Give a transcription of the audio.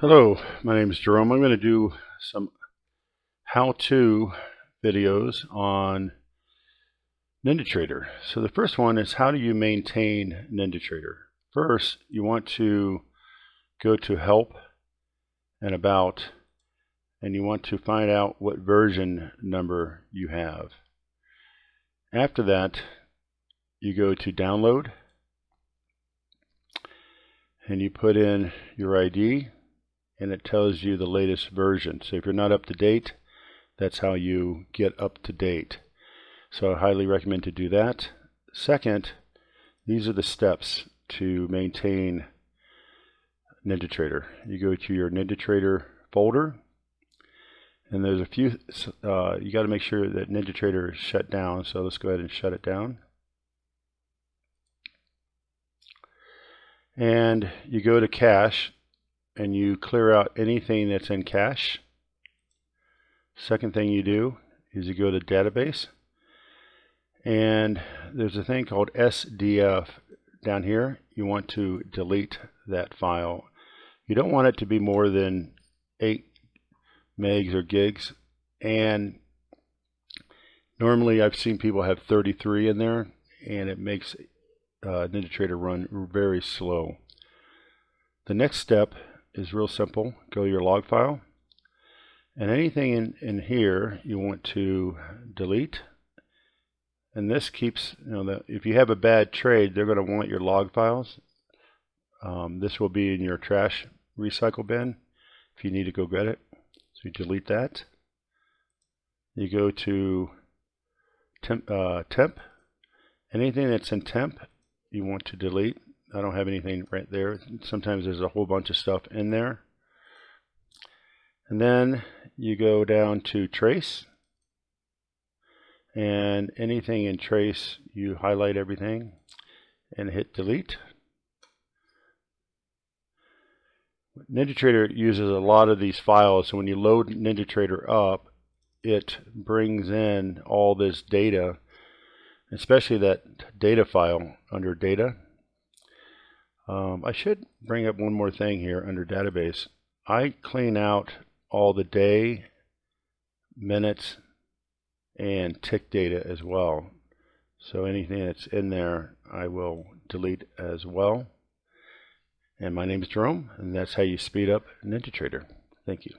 Hello, my name is Jerome. I'm going to do some how-to videos on NinjaTrader. So the first one is how do you maintain NinjaTrader? First, you want to go to Help and About, and you want to find out what version number you have. After that, you go to Download, and you put in your ID, and it tells you the latest version. So if you're not up to date, that's how you get up to date. So I highly recommend to do that. Second, these are the steps to maintain NinjaTrader. You go to your NinjaTrader folder, and there's a few, uh, you got to make sure that NinjaTrader is shut down. So let's go ahead and shut it down. And you go to cache, and you clear out anything that's in cache. Second thing you do is you go to database and there's a thing called SDF down here. You want to delete that file. You don't want it to be more than 8 megs or gigs and normally I've seen people have 33 in there and it makes uh, NinjaTrader run very slow. The next step is real simple. Go to your log file. And anything in, in here you want to delete. And this keeps, you know, the, if you have a bad trade, they're going to want your log files. Um, this will be in your trash recycle bin if you need to go get it. So you delete that. You go to temp, uh, temp. Anything that's in temp, you want to delete. I don't have anything right there. Sometimes there's a whole bunch of stuff in there. And then you go down to trace. And anything in trace, you highlight everything and hit delete. NinjaTrader uses a lot of these files. So when you load NinjaTrader up, it brings in all this data, especially that data file under data. Um, I should bring up one more thing here under database. I clean out all the day, minutes, and tick data as well. So anything that's in there, I will delete as well. And my name is Jerome, and that's how you speed up NinjaTrader. Thank you.